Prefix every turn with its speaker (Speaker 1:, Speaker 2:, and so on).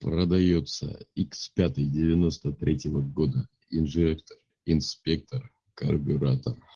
Speaker 1: Продается икс пятый девяносто третьего года. Инжектор инспектор карбюратор.